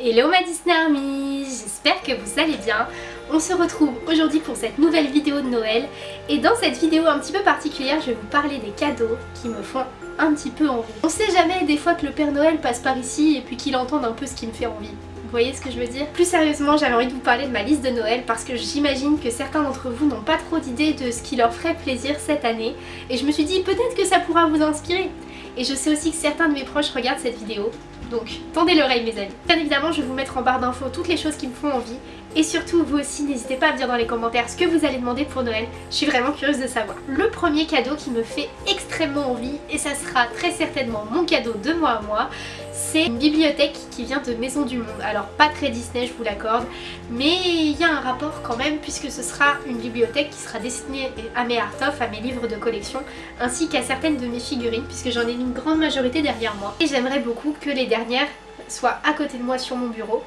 Hello ma Disney Army, j'espère que vous allez bien. On se retrouve aujourd'hui pour cette nouvelle vidéo de Noël et dans cette vidéo un petit peu particulière je vais vous parler des cadeaux qui me font un petit peu envie. On sait jamais des fois que le Père Noël passe par ici et puis qu'il entende un peu ce qui me fait envie. Vous voyez ce que je veux dire? Plus sérieusement, j'avais envie de vous parler de ma liste de Noël parce que j'imagine que certains d'entre vous n'ont pas trop d'idées de ce qui leur ferait plaisir cette année et je me suis dit peut-être que ça pourra vous inspirer. Et je sais aussi que certains de mes proches regardent cette vidéo, donc tendez l'oreille mes amis. Bien évidemment je vais vous mettre en barre d'infos toutes les choses qui me font envie et surtout vous aussi n'hésitez pas à me dire dans les commentaires ce que vous allez demander pour Noël, je suis vraiment curieuse de savoir. Le premier cadeau qui me fait extrêmement envie et ça sera très certainement mon cadeau de moi à moi, c'est une bibliothèque qui vient de Maison du Monde. Alors pas très Disney je vous l'accorde, mais il y a un rapport quand même puisque ce sera une bibliothèque qui sera destinée à mes art of, à mes livres de collection, ainsi qu'à certaines de mes figurines puisque j'en ai une grande majorité derrière moi. Et j'aimerais beaucoup que les dernières soient à côté de moi sur mon bureau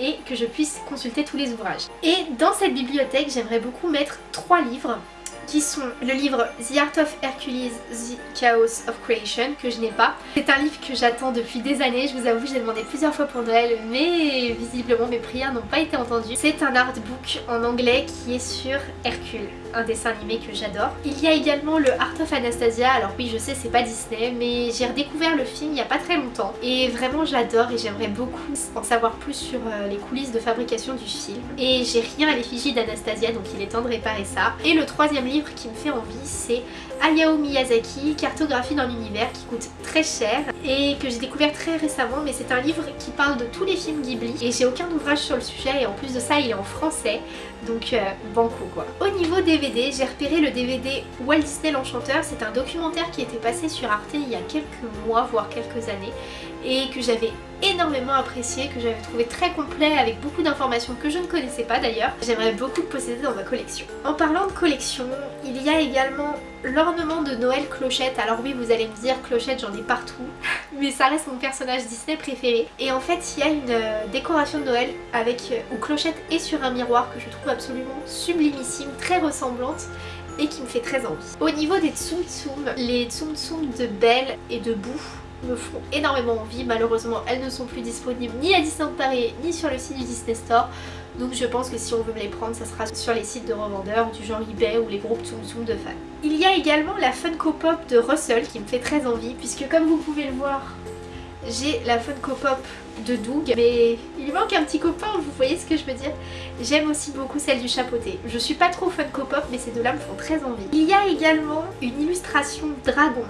et que je puisse consulter tous les ouvrages. Et dans cette bibliothèque, j'aimerais beaucoup mettre trois livres qui sont le livre The Art of Hercules, The Chaos of Creation, que je n'ai pas. C'est un livre que j'attends depuis des années, je vous avoue, j'ai demandé plusieurs fois pour Noël, mais visiblement mes prières n'ont pas été entendues. C'est un artbook en anglais qui est sur Hercule, un dessin animé que j'adore. Il y a également le Art of Anastasia, alors oui je sais c'est pas Disney, mais j'ai redécouvert le film il y a pas très longtemps, et vraiment j'adore et j'aimerais beaucoup en savoir plus sur euh, les coulisses de fabrication du film. Et j'ai rien à l'effigie d'Anastasia, donc il est temps de réparer ça. Et le troisième livre qui me fait envie c'est Hayao Miyazaki, Cartographie dans l'univers qui coûte très cher et que j'ai découvert très récemment mais c'est un livre qui parle de tous les films Ghibli et j'ai aucun ouvrage sur le sujet et en plus de ça il est en français donc euh, banco quoi. Au niveau DVD, j'ai repéré le DVD Walt Disney l'Enchanteur, c'est un documentaire qui était passé sur Arte il y a quelques mois voire quelques années et que j'avais énormément apprécié, que j'avais trouvé très complet avec beaucoup d'informations que je ne connaissais pas d'ailleurs. J'aimerais beaucoup posséder dans ma collection. En parlant de collection, il y a également l'ornement de Noël Clochette. Alors oui, vous allez me dire, Clochette j'en ai partout, mais ça reste mon personnage Disney préféré. Et en fait, il y a une euh, décoration de Noël avec euh, où Clochette est sur un miroir que je trouve absolument sublimissime, très ressemblante et qui me fait très envie. Au niveau des Tsum Tsum, les Tsum Tsum de Belle et de Bou me font énormément envie. Malheureusement, elles ne sont plus disponibles ni à Disneyland Paris ni sur le site du Disney Store. Donc je pense que si on veut me les prendre, ça sera sur les sites de revendeurs du genre eBay ou les groupes Tsum Tsum de fans. Il y a également la Funko Pop de Russell qui me fait très envie puisque comme vous pouvez le voir, j'ai la Funko Pop de Doug mais il manque un petit copain, vous voyez ce que je veux dire? J'aime aussi beaucoup celle du chapeauté. Je suis pas trop Funko Pop mais ces deux-là me font très envie. Il y a également une illustration dragon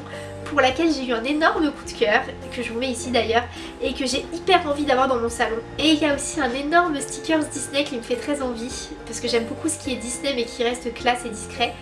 pour laquelle j'ai eu un énorme coup de cœur, que je vous mets ici d'ailleurs, et que j'ai hyper envie d'avoir dans mon salon. Et il y a aussi un énorme stickers Disney qui me fait très envie, parce que j'aime beaucoup ce qui est Disney mais qui reste classe et discret.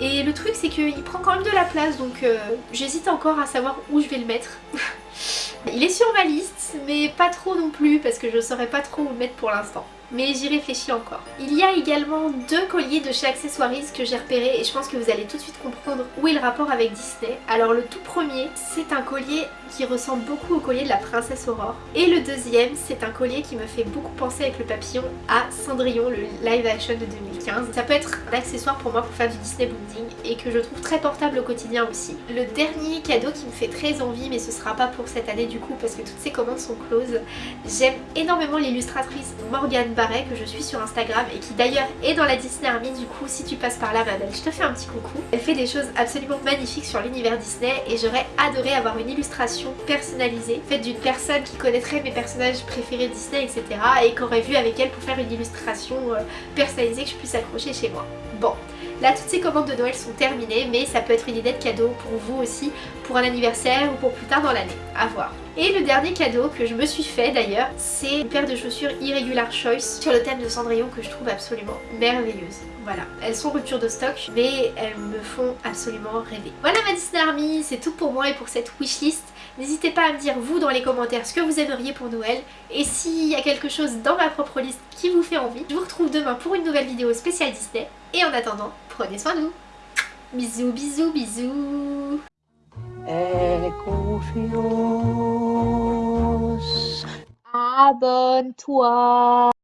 Et le truc c'est qu'il prend quand même de la place, donc euh, j'hésite encore à savoir où je vais le mettre. il est sur ma liste, mais pas trop non plus, parce que je saurais pas trop où le mettre pour l'instant mais j'y réfléchis encore. Il y a également deux colliers de chez Accessoiries que j'ai repérés et je pense que vous allez tout de suite comprendre où est le rapport avec Disney. Alors le tout premier, c'est un collier qui ressemble beaucoup au collier de la princesse Aurore. Et le deuxième, c'est un collier qui me fait beaucoup penser avec le papillon à Cendrillon, le live action de 2015. Ça peut être un accessoire pour moi pour faire du Disney bonding et que je trouve très portable au quotidien aussi. Le dernier cadeau qui me fait très envie, mais ce sera pas pour cette année du coup parce que toutes ces commandes sont closes. J'aime énormément l'illustratrice Morgane Barret que je suis sur Instagram et qui d'ailleurs est dans la Disney Army du coup si tu passes par là ma je te fais un petit coucou. Elle fait des choses absolument magnifiques sur l'univers Disney et j'aurais adoré avoir une illustration personnalisée faite d'une personne qui connaîtrait mes personnages préférés Disney etc et qu'aurait vu avec elle pour faire une illustration euh, personnalisée que je puisse accrocher chez moi. Bon, Là, toutes ces commandes de Noël sont terminées, mais ça peut être une idée de cadeau pour vous aussi, pour un anniversaire ou pour plus tard dans l'année. À voir. Et le dernier cadeau que je me suis fait d'ailleurs, c'est une paire de chaussures Irregular Choice sur le thème de Cendrillon que je trouve absolument merveilleuse. Voilà, elles sont rupture de stock, mais elles me font absolument rêver. Voilà ma Disney Army, c'est tout pour moi et pour cette wishlist. N'hésitez pas à me dire vous dans les commentaires ce que vous aimeriez pour Noël et s'il y a quelque chose dans ma propre liste qui vous fait envie. Je vous retrouve demain pour une nouvelle vidéo spéciale Disney et en attendant, prenez soin de vous. Bisous, bisous, bisous. confiance. Aber toi.